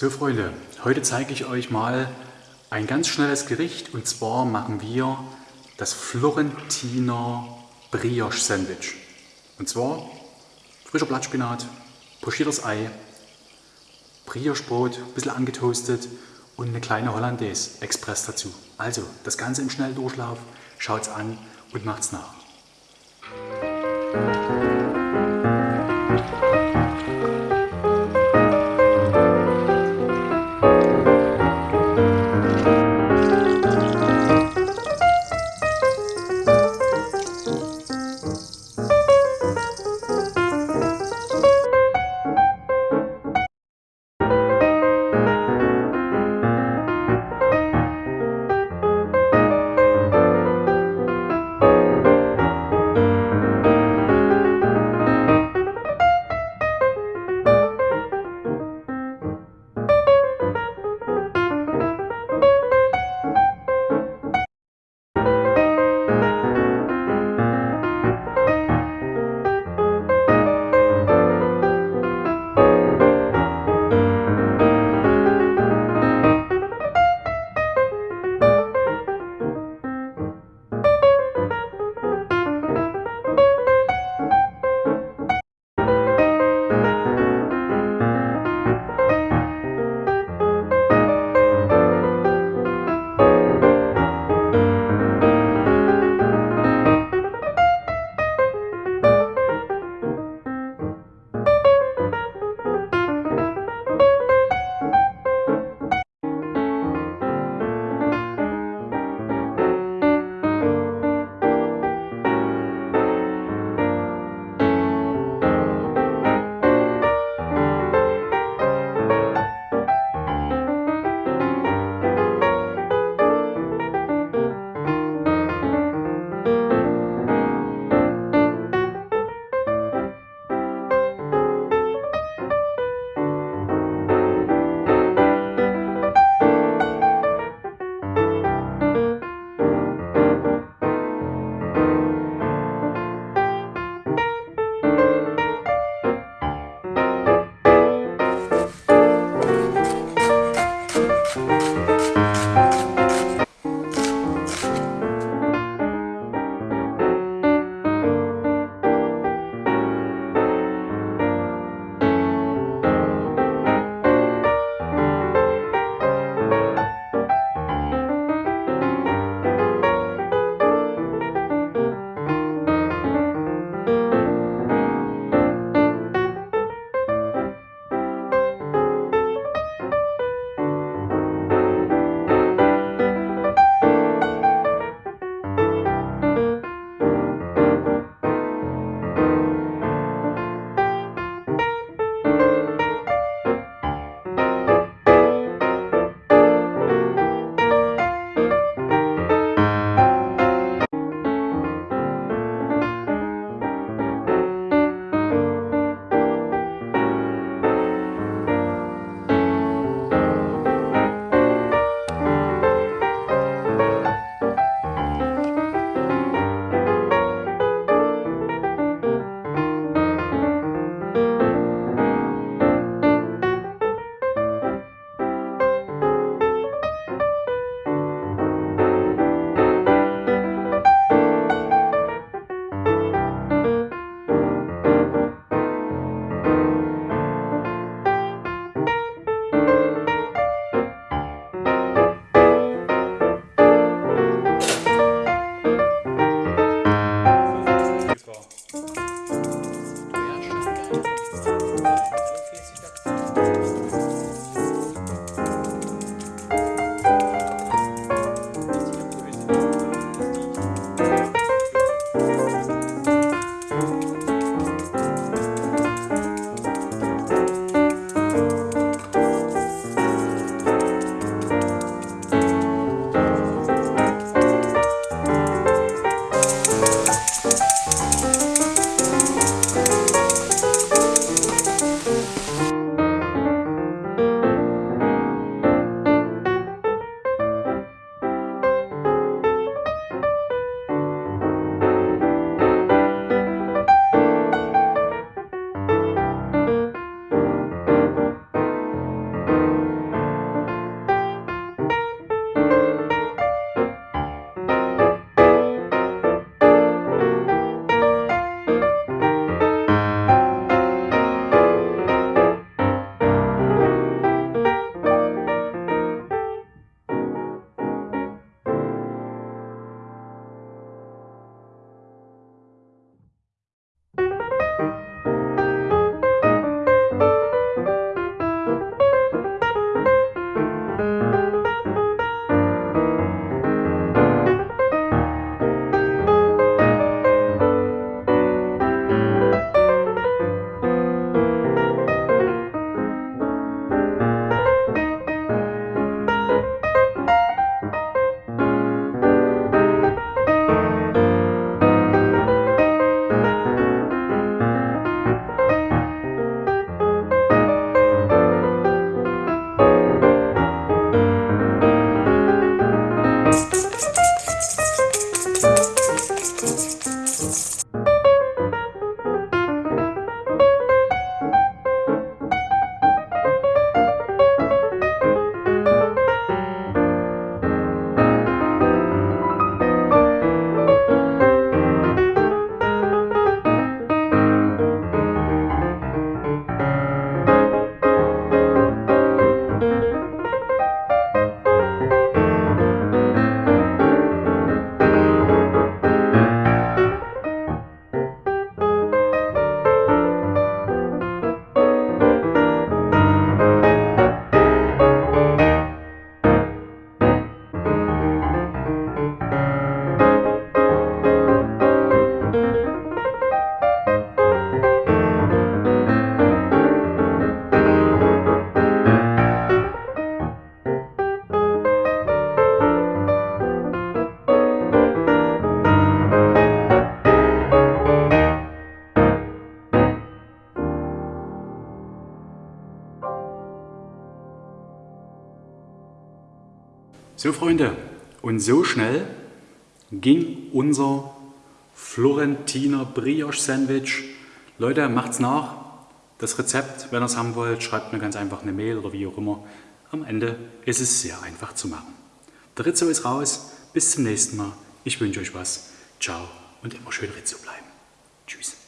So Freunde, heute zeige ich euch mal ein ganz schnelles Gericht und zwar machen wir das Florentiner Brioche Sandwich. Und zwar frischer Blattspinat, pochiertes Ei, Brioche-Brot, ein bisschen angetoastet und eine kleine Hollandaise Express dazu. Also das Ganze im Schnelldurchlauf, schaut's an und macht's nach. So Freunde, und so schnell ging unser Florentiner Brioche Sandwich. Leute, macht's nach. Das Rezept, wenn ihr es haben wollt, schreibt mir ganz einfach eine Mail oder wie auch immer. Am Ende ist es sehr einfach zu machen. Der Rizzo ist raus. Bis zum nächsten Mal. Ich wünsche euch was. Ciao und immer schön Rizzo bleiben. Tschüss.